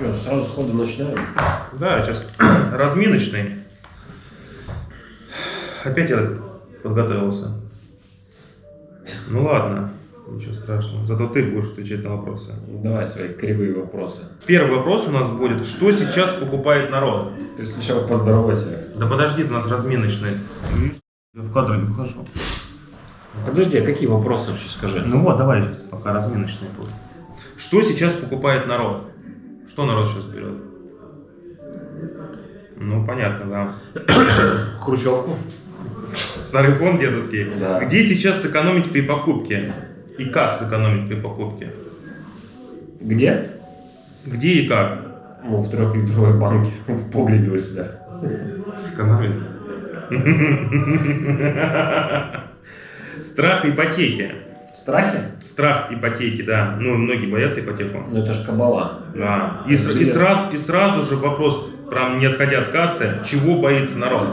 Что, сразу сходу начинаем? Да, сейчас разминочный. Опять я подготовился. Ну ладно, ничего страшного. Зато ты будешь отвечать на вопросы. Давай свои кривые вопросы. Первый вопрос у нас будет, что сейчас покупает народ? Ты сначала поздоровайся. Да подожди, у нас разминочный. Я в кадр не выхожу. Подожди, а какие вопросы вообще скажи? Ну вот, давай сейчас пока разминочный будет. Что сейчас покупает народ? Что народ сейчас берет? Ну, понятно, да. Хрущевку. Старый фонд дедовский. Да. Где сейчас сэкономить при покупке? И как сэкономить при покупке? Где? Где и как? Ну, в трехлитровой банке, в погребе у себя. Сэкономить. Страх ипотеки. Страхи? Страх ипотеки, да. Ну, многие боятся ипотеку. Ну, это же кабала. Да. И, и сразу, и сразу же вопрос, прям не отходя от кассы, чего боится народ?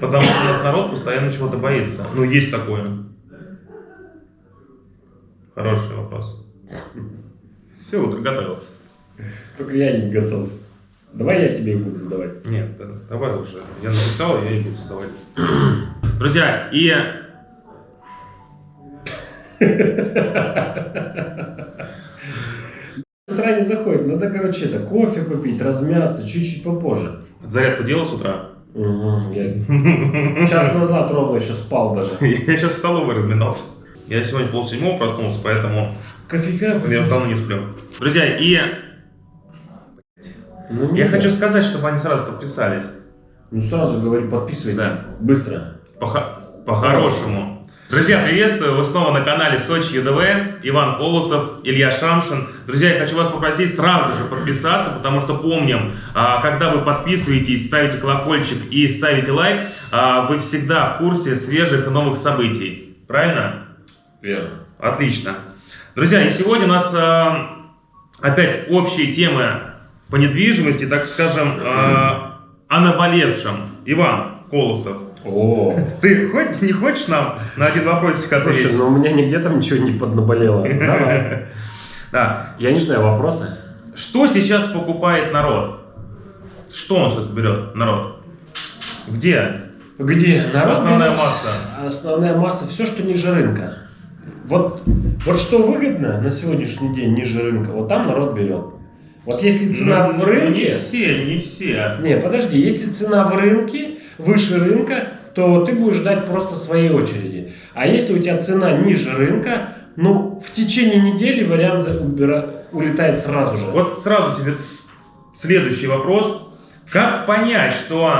Потому что у нас народ постоянно чего-то боится. Ну, есть такое. Хороший вопрос. Все, вот готовился. Только я не готов. Давай я тебе их буду задавать. Нет, да, давай уже. Я написал, я и буду задавать. Друзья, и... С утра не заходит. Надо, короче, это, кофе попить, размяться, чуть-чуть попозже. Зарядку делал с утра? Угу, я час назад ровно еще спал даже. Я сейчас в столовой разминался. Я сегодня полседьмого проснулся, поэтому Кофейка? я давно не сплю. Друзья, и Ну, я нет. хочу сказать, чтобы они сразу подписались. Ну, сразу говори, подписывайтесь. Да. Быстро. По- По-хорошему. Друзья, приветствую! Вы снова на канале Сочи ЮДВ. Иван Колосов, Илья Шамшин. Друзья, я хочу вас попросить сразу же подписаться, потому что помним, а, когда вы подписываетесь, ставите колокольчик и ставите лайк, а, вы всегда в курсе свежих и новых событий. Правильно? Верно. Отлично. Друзья, и сегодня у нас а, опять общие темы по недвижимости, так скажем, о наболевшем. Иван Колосов, О, ты хоть не хочешь нам на один вопросик слушай, ответить? ну у меня нигде там ничего не поднаболело. Давай. Да. Я не знаю, вопросы? Что сейчас покупает народ? Что он сейчас берет, народ? Где? Где? Народ Основная берет- масса. Основная масса, все, что ниже рынка. Вот, вот что выгодно на сегодняшний день ниже рынка, вот там народ берет. Вот если цена Ну, в рынке... Не все, не все. Не, подожди, если цена в рынке, выше рынка, то ты будешь ждать просто своей очереди. А если у тебя цена ниже рынка, ну, в течение недели вариант за- улетает сразу же. Вот сразу тебе следующий вопрос. Как понять, что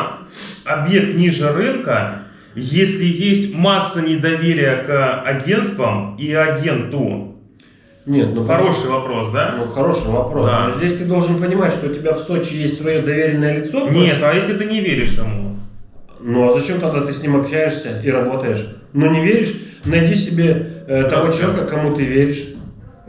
объект ниже рынка, если есть масса недоверия к агентствам и агенту? Нет, ну Хороший вопрос, да? Ну, хороший вопрос. Да. Но здесь ты должен понимать, что у тебя в Сочи есть свое доверенное лицо. Нет, а если ты не веришь ему? Ну а зачем тогда ты с ним общаешься и работаешь? Ну не веришь? Найди себе э, того человека, кому ты веришь.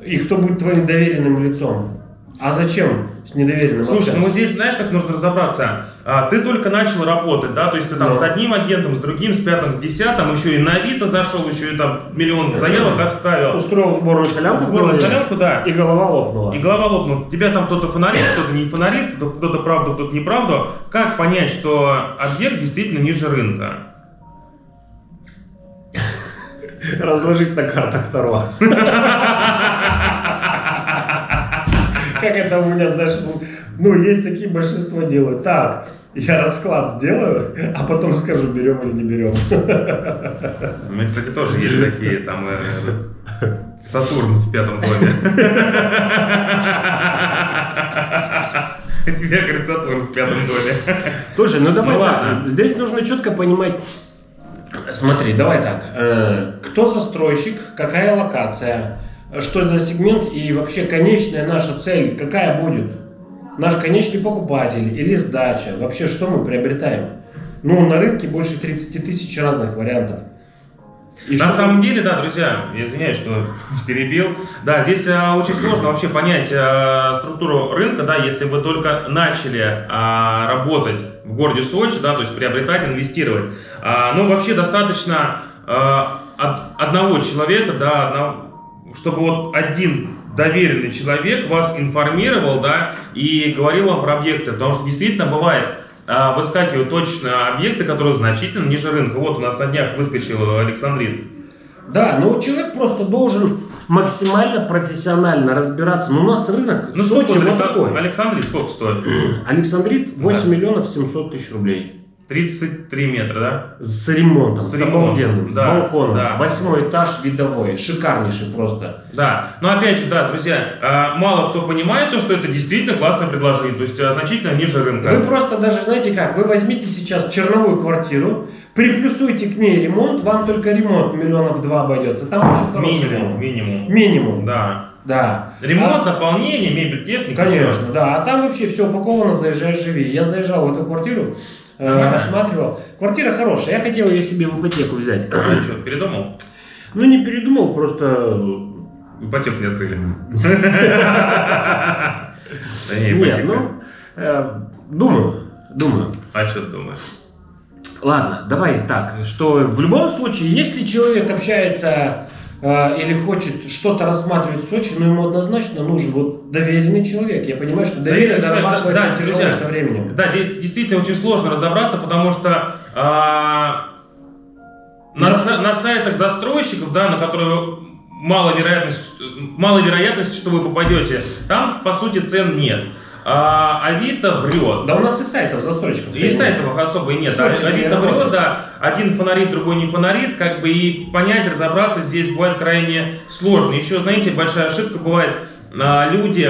И кто будет твоим доверенным лицом. А зачем с недоверенным Слушай, общаться? ну здесь знаешь, как нужно разобраться? А, ты только начал работать, да, то есть ты там Да. с одним агентом, с другим, с пятым, с десятым, еще и на Авито зашел, еще и там миллион заявок оставил. Устроил сборную солянку. Сборную солянку, да. И голова лопнула. И голова лопнула. Тебя там кто-то фонарит, кто-то не фонарит, кто- кто-то правду, кто-то неправду. Как понять, что объект действительно ниже рынка? Разложить на картах второго. Как это у меня, знаешь, ну, ну, есть такие, большинство делают. Так, я расклад сделаю, а потом скажу, берем или не берем. У меня, кстати, тоже есть такие, там, э, Сатурн в пятом доме. Тебе, говорит, Сатурн в пятом доме. Слушай, ну давай Ну так, ладно. здесь нужно четко понимать. Смотри, давай так. э, кто застройщик, какая локация, что за сегмент и вообще конечная наша цель, какая будет? Наш конечный покупатель или сдача? Вообще, что мы приобретаем? Ну, на рынке больше 30 тысяч разных вариантов. И На что- самом деле, да, друзья, я извиняюсь, что перебил. Да, здесь а, очень сложно вообще понять а, структуру рынка, да, если вы только начали а, работать в городе Сочи, да, то есть приобретать, инвестировать. А, ну, вообще достаточно а, от одного человека, да, одного- чтобы вот один доверенный человек вас информировал, да, и говорил вам про объекты, потому что действительно бывает, а, выскакивают точно объекты, которые значительно ниже рынка. Вот у нас на днях выскочил Александрит. Да, но человек просто должен максимально профессионально разбираться. Но у нас рынок ну, Сочи сколько такой. Александрит сколько стоит? Александрит 8 да. миллионов 700 тысяч рублей. 33 метра, да? С ремонтом, с, с обалденным, да, с балконом. Да. Восьмой этаж видовой, шикарнейший просто. Да, но опять же, да, друзья, а, мало кто понимает то, что это действительно классное предложение, то есть а, значительно ниже рынка. Вы просто даже знаете как, вы возьмите сейчас черновую квартиру, приплюсуйте к ней ремонт, вам только ремонт миллионов два обойдется. Там очень хороший минимум, ремонт. Минимум. Минимум. Да. Да. Ремонт, а, наполнение, мебель, техника. Конечно, все. да. А там вообще все упаковано, заезжаешь, живи. Я заезжал в эту квартиру, э, рассматривал. Квартира хорошая, я хотел ее себе в ипотеку взять. А что, передумал? Ну, не передумал, просто... Ипотеку не открыли. Нет, ну, э, думаю, думаю. А что ты думаешь? Ладно, давай так, что в любом случае, если человек общается или хочет что-то рассматривать в Сочи, ну ему однозначно нужен вот доверенный человек. Я понимаю, что доверие да, зарабатывается да, тяжело друзья, со временем. Да, здесь действительно очень сложно разобраться, потому что э, на, на сайтах застройщиков, да, на которые мало вероятность, мало вероятности, что вы попадете, там по сути цен нет. А Авито врет. Да у нас и сайтов застройщиков. И сайтов особо и нет. Да. Авито врет, да. Один фонарит, другой не фонарит. Как бы и понять, разобраться здесь бывает крайне сложно. Еще, знаете, большая ошибка бывает. А, люди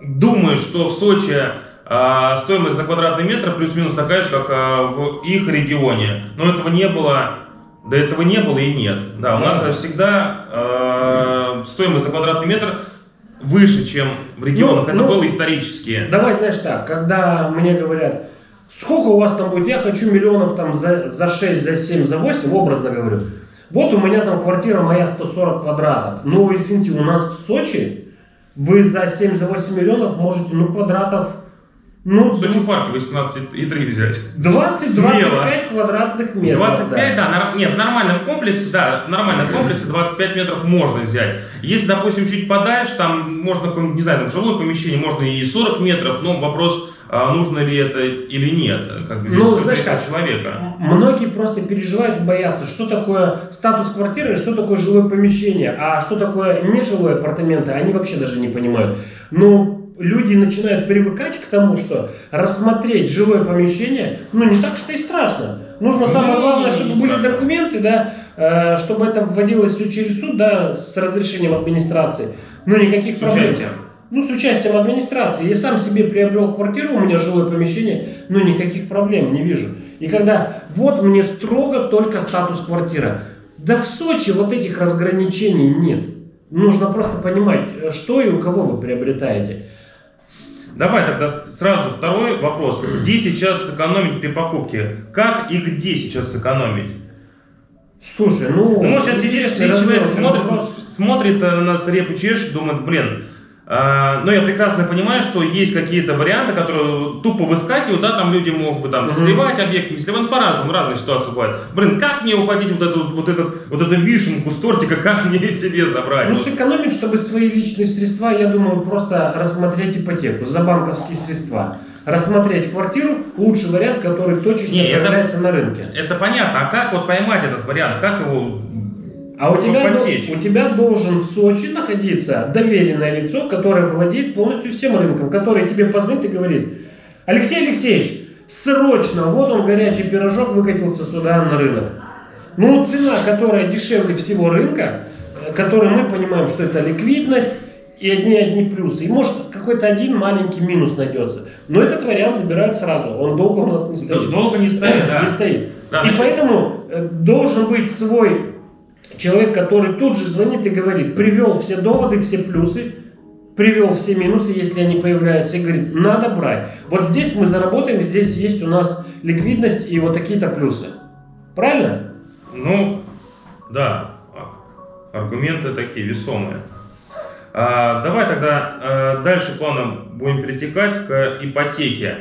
думают, что в Сочи а, стоимость за квадратный метр плюс-минус такая же, как а, в их регионе. Но этого не было, до этого не было и нет. Да, у нас всегда э, стоимость за квадратный метр выше, чем в регионах. Ну, Это ну, было исторически. Давай, знаешь так, когда мне говорят, сколько у вас там будет, я хочу миллионов там за, за 6, за 7, за 8, образно говорю. Вот у меня там квартира моя 140 квадратов. Ну, извините, у нас в Сочи вы за 7, за 8 миллионов можете, ну, квадратов ну, в Сочи парке 18,3 взять. 20-25 квадратных метров. 25, да, да нет, в нормальном комплексе, да, в нормальном комплексе 25 метров можно взять. Если, допустим, чуть подальше, там можно, не знаю, там жилое помещение, можно и 40 метров, но вопрос, а нужно ли это или нет, как бы ну, знаешь как, человека. Многие просто переживают, боятся, что такое статус квартиры, что такое жилое помещение, а что такое нежилое апартаменты, они вообще даже не понимают. Ну, люди начинают привыкать к тому, что рассмотреть жилое помещение, ну, не так что и страшно. Нужно ну, самое главное, чтобы были документы, да, э, чтобы это вводилось все через суд, да, с разрешением администрации. Ну, никаких с проблем. Участием. Ну, с участием администрации. Я сам себе приобрел квартиру, у меня жилое помещение, ну, никаких проблем не вижу. И когда вот мне строго только статус квартира. Да в Сочи вот этих разграничений нет. Нужно просто понимать, э, что и у кого вы приобретаете. Давай тогда сразу второй вопрос. Где сейчас сэкономить при покупке? Как и где сейчас сэкономить? Слушай, ну... Ну вот сейчас сидит, человек смотрит, смотрит на нас репу чешет, думает, блин, но я прекрасно понимаю, что есть какие-то варианты, которые тупо выскакивают, да, там люди могут бы там сливать объект, не сливать, по-разному, разные ситуации бывают. Блин, как мне ухватить вот эту вот, этот, вот эту вишенку с тортика, как мне себе забрать? Ну, сэкономить, чтобы свои личные средства, я думаю, просто рассмотреть ипотеку за банковские средства. Рассмотреть квартиру, лучший вариант, который точечно не, появляется это, на рынке. Это понятно, а как вот поймать этот вариант, как его а у тебя, у тебя должен в Сочи находиться доверенное лицо, которое владеет полностью всем рынком, которое тебе позвонит и говорит, Алексей Алексеевич, срочно, вот он горячий пирожок выкатился сюда на рынок. Ну, цена, которая дешевле всего рынка, э, которую мы понимаем, что это ликвидность, и одни-одни плюсы. И может какой-то один маленький минус найдется. Но этот вариант забирают сразу. Он долго у нас не стоит. Долго не стоит, да. Не стоит. Да, и значит... поэтому э, должен быть свой Человек, который тут же звонит и говорит, привел все доводы, все плюсы, привел все минусы, если они появляются, и говорит, надо брать. Вот здесь мы заработаем, здесь есть у нас ликвидность и вот такие-то плюсы. Правильно? Ну, да. Аргументы такие весомые. А, давай тогда а, дальше планом будем перетекать к ипотеке.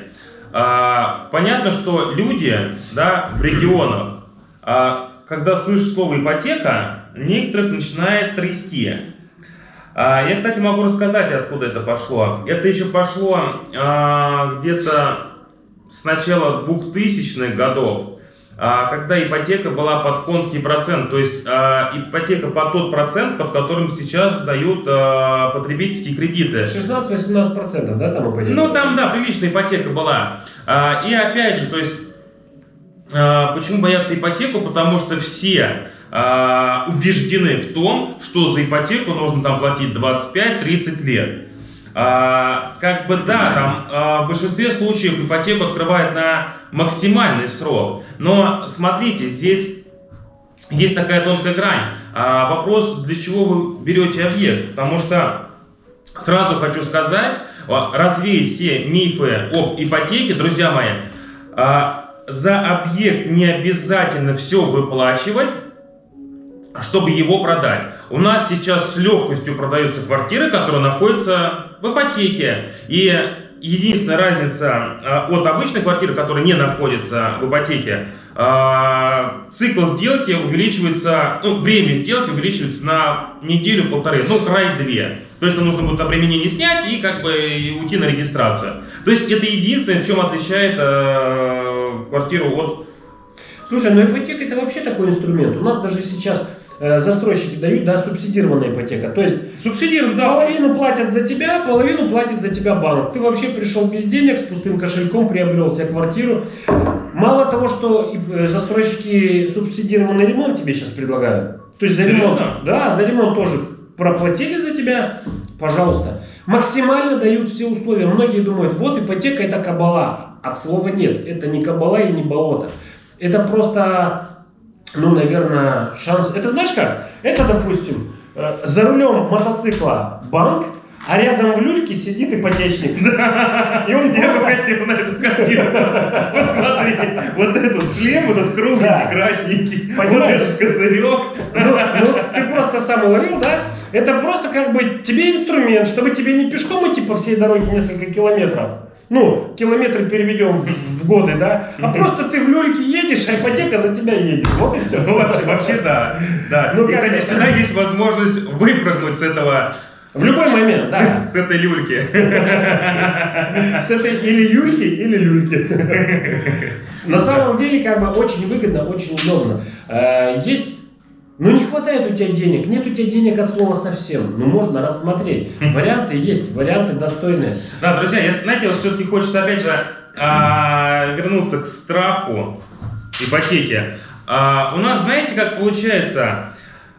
А, понятно, что люди да, в регионах а, когда слышишь слово ипотека, некоторых начинает трясти. А, я, кстати, могу рассказать, откуда это пошло. Это еще пошло а, где-то с начала 2000-х годов, а, когда ипотека была под конский процент, то есть ипотека под тот процент, под которым сейчас дают потребительские кредиты. 16-18%, да, там ипотека? Ну, там, да, приличная ипотека была. И опять же, то есть, почему боятся ипотеку? Потому что все а, убеждены в том, что за ипотеку нужно там платить 25-30 лет. А, как бы да, там а, в большинстве случаев ипотеку открывают на максимальный срок. Но смотрите, здесь есть такая тонкая грань. А, вопрос, для чего вы берете объект? Потому что сразу хочу сказать, развеять все мифы об ипотеке, друзья мои, а, за объект не обязательно все выплачивать, чтобы его продать. У нас сейчас с легкостью продаются квартиры, которые находятся в ипотеке. И единственная разница э, от обычной квартиры, которая не находится в ипотеке, э, цикл сделки увеличивается, ну, время сделки увеличивается на неделю-полторы, ну, край две. То есть нам нужно будет обременение снять и как бы уйти на регистрацию. То есть это единственное, в чем отличает э, квартиру от... Слушай, ну ипотека это вообще такой инструмент. У нас даже сейчас Э, застройщики дают, да, субсидированная ипотека. То есть субсидируют, да, половину платят за тебя, половину платит за тебя банк. Ты вообще пришел без денег, с пустым кошельком, приобрел себе квартиру. Мало того, что э, застройщики субсидированный ремонт тебе сейчас предлагают. То есть за ремонт, да, за ремонт тоже проплатили за тебя, пожалуйста. Максимально дают все условия. Многие думают, вот ипотека это кабала. От слова нет, это не кабала и не болото. Это просто ну, наверное, шанс... Это знаешь как? Это, допустим, э, за рулем мотоцикла банк, а рядом в люльке сидит ипотечник. Да. И он Я бы хотел на эту картину посмотреть. Вот этот шлем, вот этот кругленький, да. красненький, Понимаешь? вот этот козырек. Ну, ну, ты просто сам уловил, да? Это просто как бы тебе инструмент, чтобы тебе не пешком идти по всей дороге несколько километров, ну, километры переведем в, в годы, да, а просто ты в люльке едешь, а ипотека за тебя едет. Вот и все. Ну, вообще, вообще да. да. Ну, и, кстати, всегда есть возможность выпрыгнуть с этого в любой момент, да. С, этой люльки. С этой или юльки, или люльки. На самом деле, как бы очень выгодно, очень удобно. Э, есть ну не хватает у тебя денег, нет у тебя денег от слова совсем. Ну можно рассмотреть. Варианты есть, варианты достойные. Да, друзья, если, знаете, вот все-таки хочется опять же а, вернуться к страху ипотеки. А, у нас, знаете, как получается,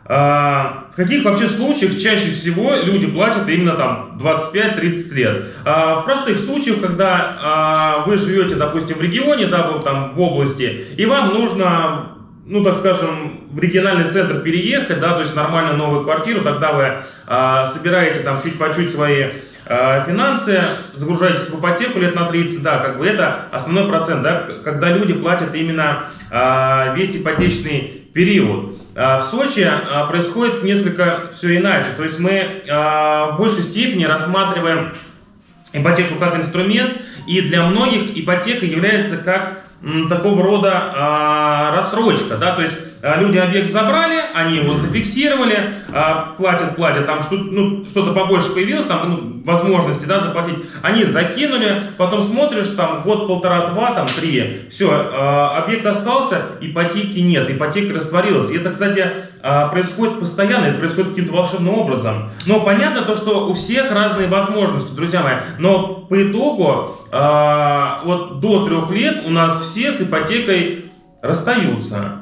а, в каких вообще случаях чаще всего люди платят именно там 25-30 лет? А, в простых случаях, когда а, вы живете, допустим, в регионе, да, там в области, и вам нужно ну, так скажем, в региональный центр переехать, да, то есть нормальную новую квартиру, тогда вы э, собираете там чуть по чуть свои э, финансы, загружаетесь в ипотеку лет на 30, да, как бы это основной процент, да, когда люди платят именно э, весь ипотечный период. Э, в Сочи э, происходит несколько все иначе, то есть мы э, в большей степени рассматриваем ипотеку как инструмент, и для многих ипотека является как такого рода а, рассрочка, да, то есть люди объект забрали, они его зафиксировали, а, платят, платят, там что-то ну, что побольше появилось, там ну, возможности да, заплатить, они закинули, потом смотришь, там год, полтора, два, там три, все, а, объект остался, ипотеки нет, ипотека растворилась. И это, кстати, происходит постоянно, это происходит каким-то волшебным образом. Но понятно то, что у всех разные возможности, друзья мои, но по итогу вот до трех лет у нас все с ипотекой расстаются.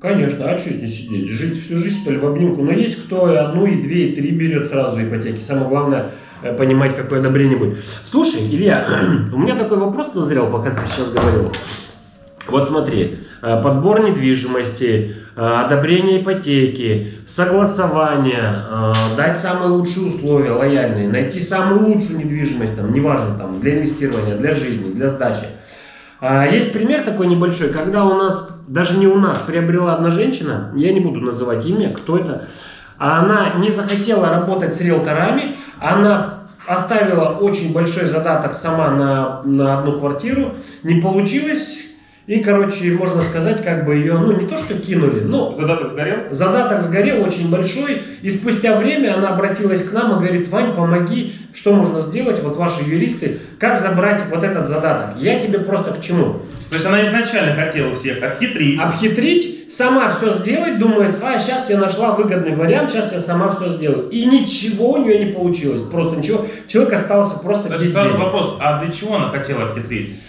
Конечно, а что здесь сидеть? Жить всю жизнь, что ли, в обнимку? Но есть кто и одну, и две, и три берет сразу ипотеки. Самое главное, э, понимать, какое одобрение будет. Слушай, Илья, у меня такой вопрос назрел, пока ты сейчас говорил. Вот смотри, э, подбор недвижимости, э, одобрение ипотеки, согласование, дать самые лучшие условия, лояльные, найти самую лучшую недвижимость, там, неважно, там, для инвестирования, для жизни, для сдачи. А, есть пример такой небольшой, когда у нас, даже не у нас, приобрела одна женщина, я не буду называть имя, кто это, а она не захотела работать с риэлторами, она оставила очень большой задаток сама на, на одну квартиру, не получилось, И, короче, можно сказать, как бы ее, ну, не то что кинули, но... Задаток сгорел? Задаток сгорел очень большой, и спустя время она обратилась к нам и говорит, Вань, помоги, что можно сделать, вот ваши юристы, как забрать вот этот задаток. Я тебе просто к чему? То есть она изначально хотела всех обхитрить. Обхитрить, сама все сделать, думает, а, сейчас я нашла выгодный вариант, сейчас я сама все сделаю. И ничего у нее не получилось, просто ничего. Человек остался просто без сразу вопрос, а для чего она хотела обхитрить?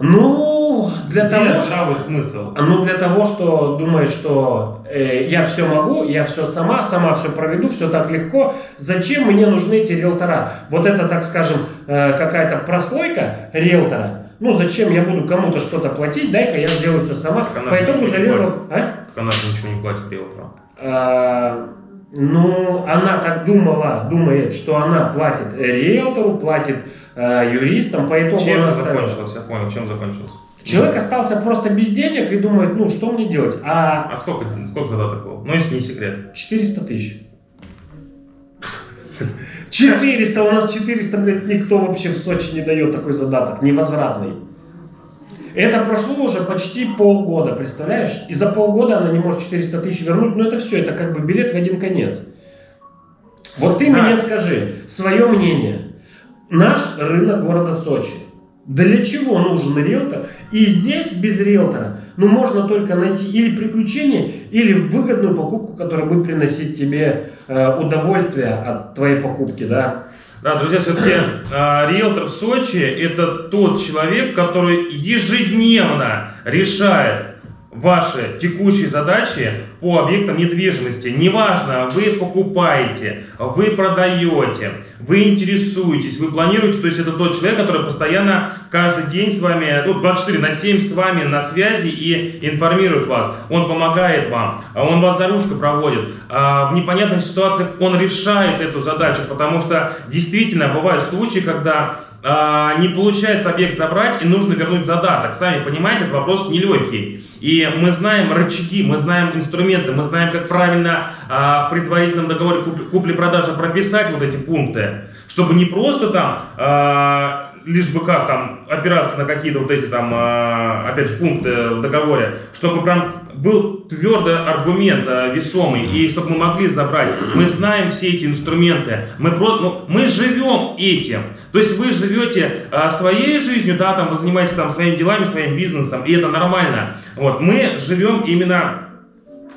Ну, для Где того, что... смысл? Ну, для того, что думает, что э, я все могу, я все сама, сама все проведу, все так легко. Зачем мне нужны эти риэлтора? Вот это, так скажем, э, какая-то прослойка риэлтора. Ну, зачем я буду кому-то что-то платить, дай-ка я сделаю все сама. Так она По итогу залезла... А? Так она же ничего не платит риэлторам. А, ну, она так думала, думает, что она платит риэлтору, платит э, юристам, по итогу Чем она закончилось? Я понял, чем закончилось. Человек остался просто без денег и думает, ну, что мне делать? А А сколько, сколько задаток было? Ну, если не секрет. 400 тысяч. 400, у нас 400, блядь, никто вообще в Сочи не дает такой задаток, невозвратный. Это прошло уже почти полгода, представляешь? И за полгода она не может 400 тысяч вернуть, но это все, это как бы билет в один конец. Вот ты Да. мне скажи свое мнение. Наш рынок города Сочи. Для чего нужен риэлтор? И здесь без риэлтора, ну, можно только найти или приключение, или выгодную покупку, которая будет приносить тебе э, удовольствие от твоей покупки, да. Да, друзья, все-таки риэлтор в Сочи это тот человек, который ежедневно решает ваши текущие задачи по объектам недвижимости. Неважно, вы покупаете, вы продаете, вы интересуетесь, вы планируете. То есть это тот человек, который постоянно каждый день с вами, ну, 24 на 7 с вами на связи и информирует вас. Он помогает вам, он вас за ручку проводит. А В непонятных ситуациях он решает эту задачу, потому что действительно бывают случаи, когда не получается объект забрать и нужно вернуть задаток. Сами понимаете, этот вопрос нелегкий. И мы знаем рычаги, мы знаем инструменты, мы знаем, как правильно а, в предварительном договоре куп- купли-продажи прописать вот эти пункты, чтобы не просто там а, лишь бы как там опираться на какие-то вот эти там, а, опять же, пункты в договоре, чтобы прям был твердый аргумент а, весомый, и чтобы мы могли забрать. Мы знаем все эти инструменты, мы, про, ну, мы живем этим. То есть вы живете а, своей жизнью, да, там вы занимаетесь там своими делами, своим бизнесом, и это нормально. Вот, мы живем именно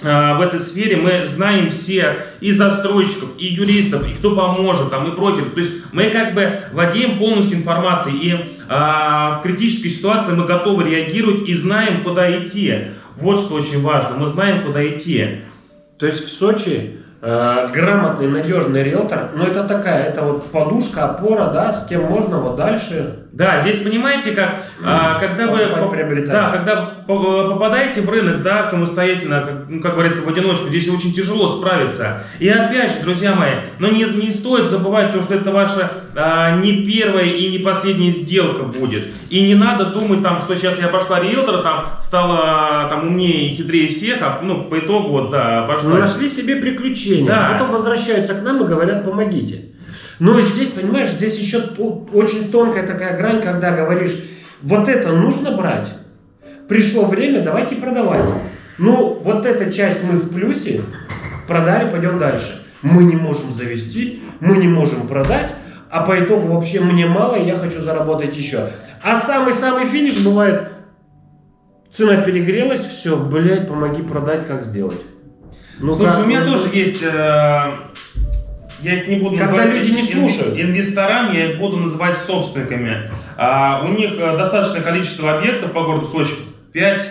в этой сфере мы знаем все и застройщиков, и юристов, и кто поможет, там, и против. То есть мы как бы владеем полностью информацией, и а, в критической ситуации мы готовы реагировать и знаем, куда идти. Вот что очень важно, мы знаем, куда идти. То есть в Сочи э, грамотный, надежный риэлтор, ну это такая, это вот подушка, опора, да, с кем можно вот дальше. Да, здесь понимаете, как а, когда вы да, когда по- попадаете в рынок, да, самостоятельно, как, ну, как говорится, в одиночку, здесь очень тяжело справиться. И опять же, друзья мои, но не, не стоит забывать то, что это ваша а, не первая и не последняя сделка будет. И не надо думать там, что сейчас я пошла риэлтора, там стала там умнее и хитрее всех, а ну по итогу вот да Ну, пошла. нашли себе приключения, Да. потом возвращаются к нам и говорят, помогите. Но здесь, понимаешь, здесь еще очень тонкая такая грань, когда говоришь, вот это нужно брать, пришло время, давайте продавать. Ну, вот эта часть мы в плюсе, продали, пойдем дальше. Мы не можем завести, мы не можем продать, а по итогу вообще мне мало, и я хочу заработать еще. А самый-самый финиш бывает, цена перегрелась, все, блядь, помоги продать, как сделать. Ну, Слушай, как у меня тоже есть, э, я их не буду Когда называть люди не слушают. инвесторами, я их буду называть собственниками. А, у них э, достаточное количество объектов по городу Сочи, 5,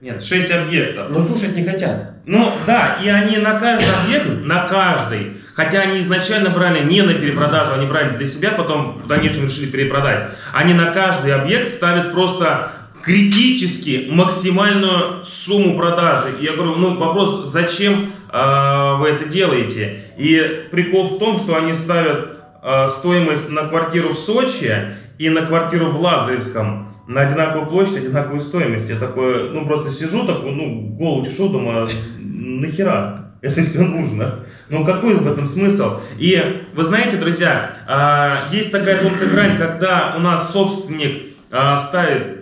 нет, 6 объектов. Но слушать не хотят. Ну да, и они на каждый объект, на каждый, хотя они изначально брали не на перепродажу, они брали для себя, потом в дальнейшем решили перепродать. Они на каждый объект ставят просто критически максимальную сумму продажи. И я говорю, ну вопрос, зачем э, вы это делаете? И прикол в том, что они ставят э, стоимость на квартиру в Сочи и на квартиру в Лазаревском на одинаковую площадь, одинаковую стоимость. Я такой, ну просто сижу, такой, ну голову чешу, думаю, нахера это все нужно? Ну какой в этом смысл? И вы знаете, друзья, а, есть такая тонкая грань, когда у нас собственник ставит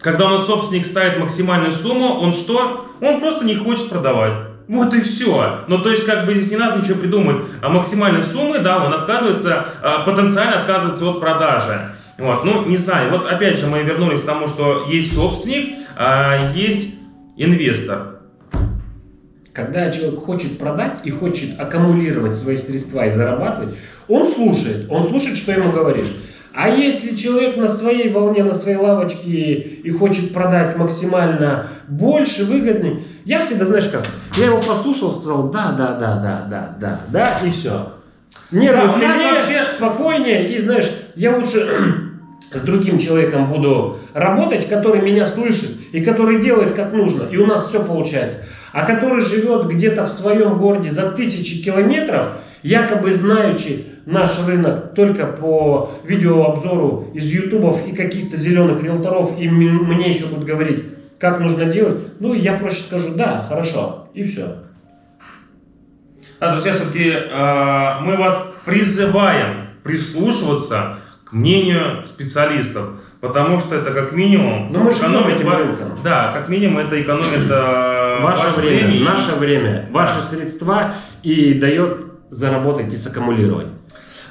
когда у нас собственник ставит максимальную сумму, он что? Он просто не хочет продавать. Вот и все. Ну, то есть, как бы здесь не надо ничего придумать. А максимальной суммы, да, он отказывается, а, потенциально отказывается от продажи. Вот, ну, не знаю, вот опять же мы вернулись к тому, что есть собственник, а есть инвестор. Когда человек хочет продать и хочет аккумулировать свои средства и зарабатывать, он слушает, он слушает, что ему говоришь. А если человек на своей волне, на своей лавочке и хочет продать максимально больше, выгоднее, я всегда, знаешь как, я его послушал, сказал, да, да, да, да, да, да, да, и все. Нервы да, целее, вообще... спокойнее, и знаешь, я лучше с другим человеком буду работать, который меня слышит и который делает как нужно, и у нас все получается. А который живет где-то в своем городе за тысячи километров, якобы знаючи наш рынок только по видеообзору из ютубов и каких-то зеленых риэлторов, и мне еще будут говорить, как нужно делать, ну, я проще скажу, да, хорошо, и все. Да, друзья, все-таки э, мы вас призываем прислушиваться к мнению специалистов, потому что это как минимум... Но мы экономит. Да, как минимум это экономит э, ваше, ваше время, время, наше время, ваши средства и дает заработать и саккумулировать.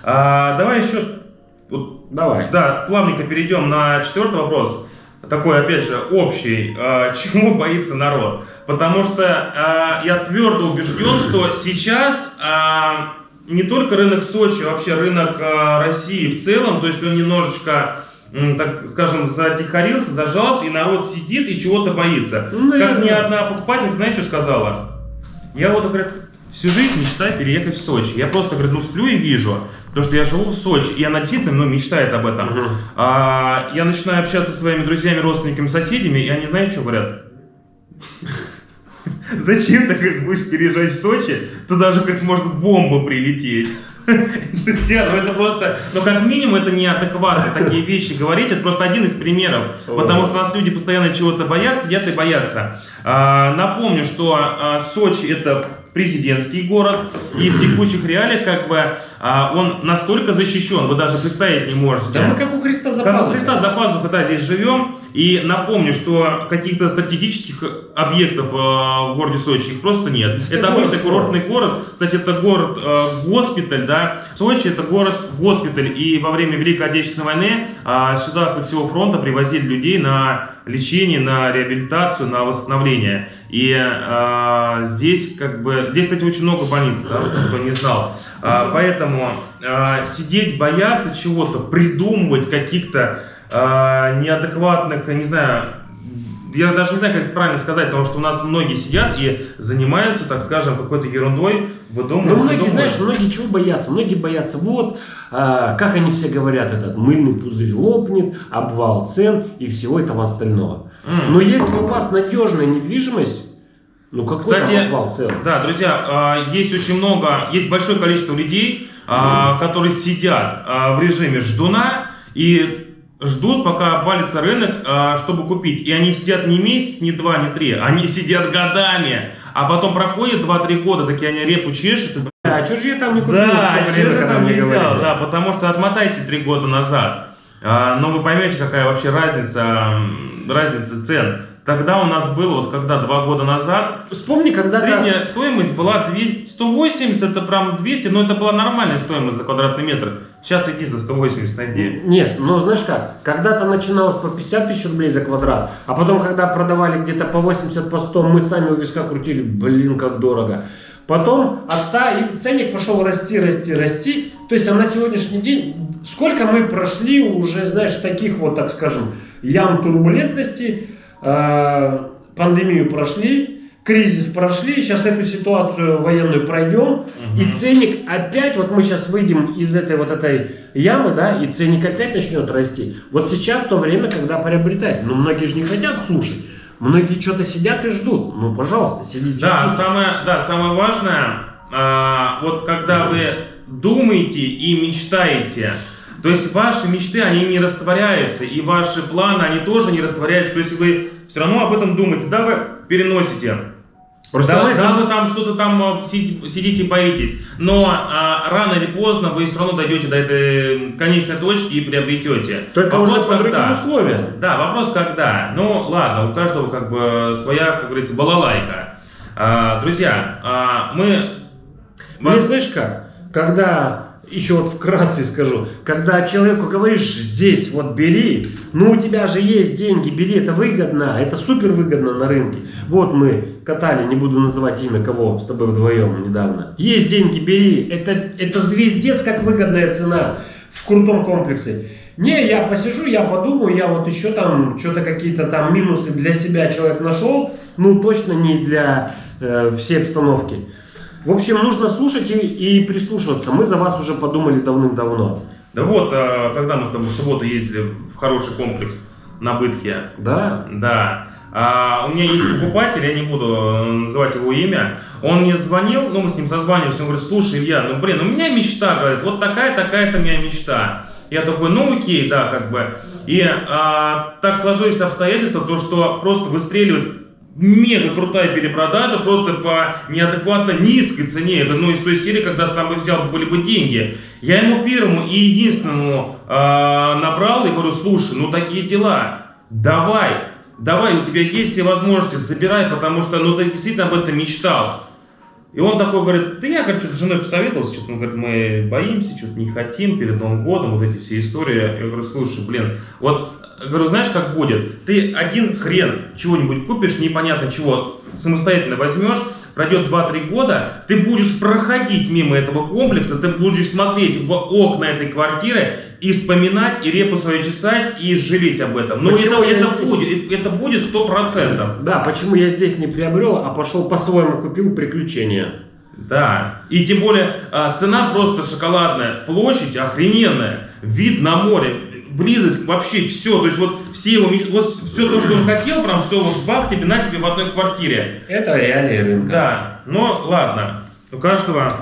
А, давай еще... Вот, давай. Да, плавненько перейдем на четвертый вопрос. Такой, опять же, общий. А, чему боится народ? Потому что а, я твердо убежден, что сейчас... А, не только рынок Сочи, вообще рынок э, России в целом, то есть он немножечко, так скажем, затихарился, зажался, и народ сидит и чего-то боится. Ну, как мне одна покупательница, знаете, что сказала? Я вот, говорит, всю жизнь мечтаю переехать в Сочи. Я просто, говорит, ну сплю и вижу, то что я живу в Сочи, и она действительно ну, мечтает об этом. Угу. А, я начинаю общаться со своими друзьями, родственниками, соседями, и они, знаете, что говорят? Зачем ты, говорит, будешь переезжать в Сочи? Туда же, говорит, может бомба прилететь. Друзья, ну это просто, ну как минимум это неадекватно такие вещи говорить, это просто один из примеров, потому что у нас люди постоянно чего-то боятся, сидят и боятся. А, напомню, что а, Сочи это президентский город, и в текущих реалиях как бы а, он настолько защищен, вы даже представить не можете. Да мы как у Христа за Как у Христа за пазухой, да, здесь живем, и напомню, что каких-то стратегических объектов э, в городе Сочи их просто нет. Это, это обычный курортный город, кстати, это город-госпиталь, э, да, Сочи это город-госпиталь, и во время Великой Отечественной войны э, сюда со всего фронта привозили людей на лечение, на реабилитацию, на восстановление. И э, здесь как бы, здесь, кстати, очень много больниц, да, кто не знал. Э, поэтому э, сидеть, бояться чего-то, придумывать каких-то э, неадекватных, не знаю, я даже не знаю, как это правильно сказать, потому что у нас многие сидят и занимаются, так скажем, какой-то ерундой, выдумывают. Ну, многие, знаешь, многие чего боятся? Многие боятся, вот, а, как они все говорят, этот мыльный пузырь лопнет, обвал цен и всего этого остального. Mm. Но если у вас надежная недвижимость, ну какой Кстати? Да, друзья, а, есть очень много, есть большое количество людей, mm. которые сидят в режиме ждуна и ждут, пока обвалится рынок, а, чтобы купить. И они сидят не месяц, не два, не три, они сидят годами. А потом проходит 2-3 года, такие они репу чешут. И... Да, а я там не купил? Да, а же там не взял? Да, потому что отмотайте 3 года назад. А, но вы поймете, какая вообще разница, разница цен. Тогда у нас было, вот когда два года назад, Вспомни, когда средняя стоимость была 200, 180, это прям 200, но это была нормальная стоимость за квадратный метр. Сейчас иди за 180 найди. Нет, ну знаешь как, когда-то начиналось по 50 тысяч рублей за квадрат, а потом, когда продавали где-то по 80, по 100, мы сами у виска крутили, блин, как дорого. Потом от 100, и ценник пошел расти, расти, расти. То есть, а на сегодняшний день, сколько мы прошли уже, знаешь, таких вот, так скажем, ям турбулентности, пандемию прошли, кризис прошли, сейчас эту ситуацию военную пройдем, угу. и ценник опять, вот мы сейчас выйдем из этой вот этой ямы, да, и ценник опять начнет расти. Вот сейчас то время, когда приобретать, но многие же не хотят слушать. Многие что-то сидят и ждут. Ну, пожалуйста, сидите. Да, самое, да, самое важное, а, вот когда вы думаете и мечтаете, то есть ваши мечты, они не растворяются, и ваши планы, они тоже не растворяются. То есть вы все равно об этом думаете, да, вы переносите Просто да, да, вы там что-то там а, сидите, боитесь, но а, рано или поздно вы все равно дойдете до этой конечной точки и приобретете. Только вопрос уже по другим когда. условиям. Да, вопрос когда. Ну ладно, у каждого как бы своя, как говорится, балалайка. А, друзья, а, мы вас- знаешь как? Когда, еще вот вкратце скажу, когда человеку говоришь, здесь вот бери, ну у тебя же есть деньги, бери, это выгодно, это супер выгодно на рынке. Вот мы катали, не буду называть имя кого, с тобой вдвоем недавно. Есть деньги, бери, это, это звездец, как выгодная цена в крутом комплексе. Не, я посижу, я подумаю, я вот еще там что-то какие-то там минусы для себя человек нашел, ну точно не для э, всей обстановки. В общем, нужно слушать и, и прислушиваться. Мы за вас уже подумали давным-давно. Да вот, а, когда мы с тобой в субботу ездили в хороший комплекс на Бытхе, Да? Да. А, у меня есть покупатель, я не буду э, называть его имя. Он мне звонил, ну мы с ним созванивались, он говорит, слушай, Илья, ну блин, у меня мечта, говорит, вот такая, такая-то у меня мечта. Я такой, ну окей, да, как бы. И а, так сложились обстоятельства, то что просто выстреливает мега крутая перепродажа просто по неадекватно низкой цене. Это ну из той серии, когда сам бы взял были бы деньги. Я ему первому и единственному а, набрал и говорю, слушай, ну такие дела, давай, давай, у тебя есть все возможности, забирай, потому что ну ты действительно об этом мечтал. И он такой говорит, да я, что-то с женой посоветовался, что-то, говорит, мы боимся, что-то не хотим перед Новым годом, вот эти все истории. Я говорю, слушай, блин, вот, говорю, знаешь, как будет? Ты один хрен чего-нибудь купишь, непонятно чего, самостоятельно возьмешь, пройдет 2-3 года, ты будешь проходить мимо этого комплекса, ты будешь смотреть в окна этой квартиры и вспоминать, и репу свою чесать, и жалеть об этом. Но Почему это, это здесь? будет, это будет 100%. Да, почему я здесь не приобрел, а пошел по-своему купил приключения. Да. И тем более а, цена просто шоколадная, площадь охрененная, вид на море, близость вообще все. То есть вот все его меч- вот все то, что он хотел, прям все вот бах тебе на тебе в одной квартире. Это реалии рынка. Да. Но ладно, у каждого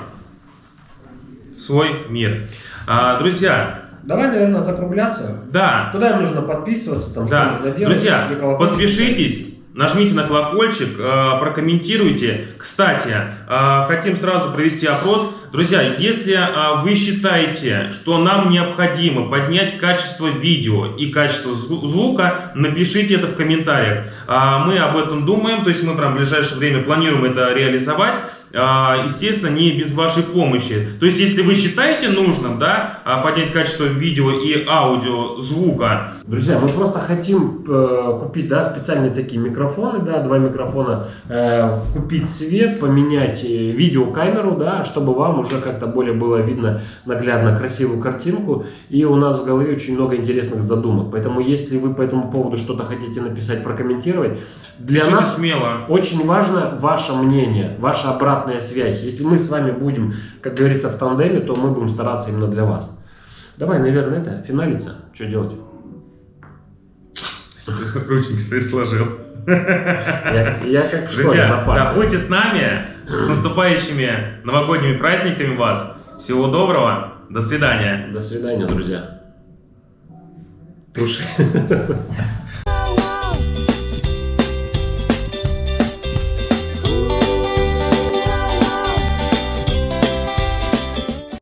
свой мир. А, друзья, Давай, наверное, закругляться. да, Куда им нужно подписываться, там, что Да, нужно делать? друзья, подпишитесь, нажмите на колокольчик, э, прокомментируйте. Кстати, э, хотим сразу провести опрос. Друзья, если э, вы считаете, что нам необходимо поднять качество видео и качество зву- звука, напишите это в комментариях. Мы об этом думаем, то есть мы прям в ближайшее время планируем это реализовать. А, Естественно, не без вашей помощи. То есть, если вы считаете нужным, да, а, поднять качество видео и аудио звука, Друзья, мы просто хотим э, купить, да, специальные такие микрофоны, да, два микрофона, э, купить свет, поменять э, видеокамеру, да, чтобы вам уже как-то более было видно наглядно красивую картинку. И у нас в голове очень много интересных задумок. Поэтому, если вы по этому поводу что-то хотите написать, прокомментировать, для пишите нас смело. очень важно ваше мнение, ваша обратная связь. Если мы с вами будем, как говорится, в тандеме, то мы будем стараться именно для вас. Давай, наверное, это, финалиться. Что делать? Ручник свои сложил. Я, я как в школе Друзья, да, будьте с нами. С наступающими новогодними праздниками вас. Всего доброго. До свидания. До свидания, друзья. Туши.